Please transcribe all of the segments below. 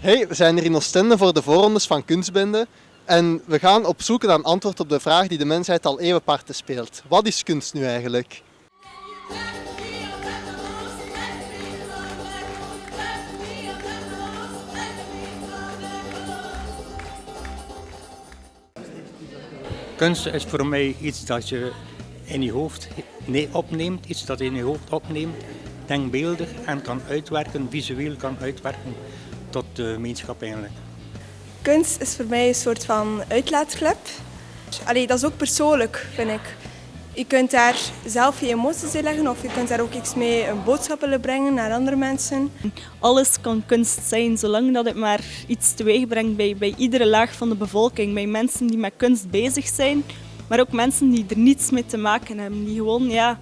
Hey, we zijn hier in Oostende voor de voorrondes van Kunstbende. En we gaan op zoek naar een antwoord op de vraag die de mensheid al eeuwen parten speelt. Wat is kunst nu eigenlijk? Kunst is voor mij iets dat je in je hoofd nee, opneemt, iets dat je in je hoofd opneemt, denkbeeldig en kan uitwerken, visueel kan uitwerken tot de gemeenschap eigenlijk. Kunst is voor mij een soort van uitlaatklep. Allee, dat is ook persoonlijk, vind ik. Je kunt daar zelf je emoties in leggen of je kunt daar ook iets mee een boodschap willen brengen naar andere mensen. Alles kan kunst zijn, zolang dat het maar iets teweeg brengt bij, bij iedere laag van de bevolking. Bij mensen die met kunst bezig zijn, maar ook mensen die er niets mee te maken hebben. Die gewoon, ja,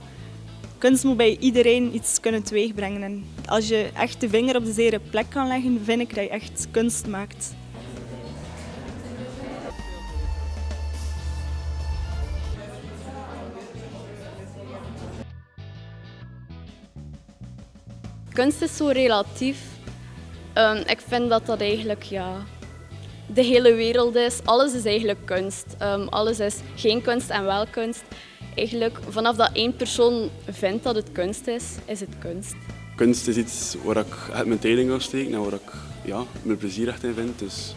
kunst moet bij iedereen iets kunnen teweegbrengen. En als je echt de vinger op de zere plek kan leggen, vind ik dat je echt kunst maakt. Kunst is zo relatief. Um, ik vind dat dat eigenlijk ja, de hele wereld is. Alles is eigenlijk kunst. Um, alles is geen kunst en wel kunst. Eigenlijk vanaf dat één persoon vindt dat het kunst is, is het kunst. Kunst is iets waar ik echt mijn tijd in ga steken en waar ik ja, mijn plezier echt in vind. Dus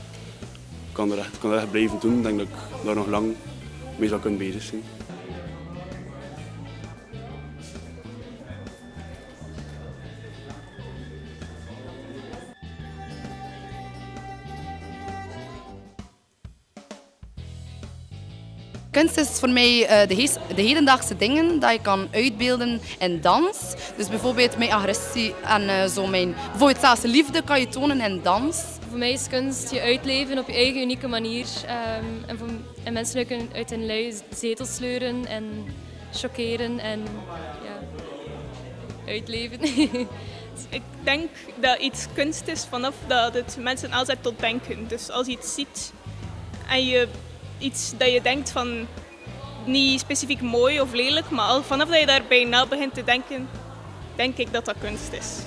ik kan er echt, kan echt blijven doen. Ik denk dat ik daar nog lang mee zou kunnen bezig zijn. Kunst is voor mij uh, de, de, hedendaagse dingen dat je kan uitbeelden in dans. Dus bijvoorbeeld mijn agressie en uh, zo mijn, bijvoorbeeld zelfs liefde kan je tonen in dans. Voor mij is kunst je uitleven op je eigen unieke manier. Um, en, voor, en, mensen kunnen uit hun lui zetel sleuren en chockeren en ja, uitleven. Ik denk dat iets kunst is vanaf dat het mensen aanzet tot denken. Dus als je iets ziet en je iets dat je denkt van niet specifiek mooi of lelijk, maar al vanaf dat je daarbij na begint te denken, denk ik dat dat kunst is.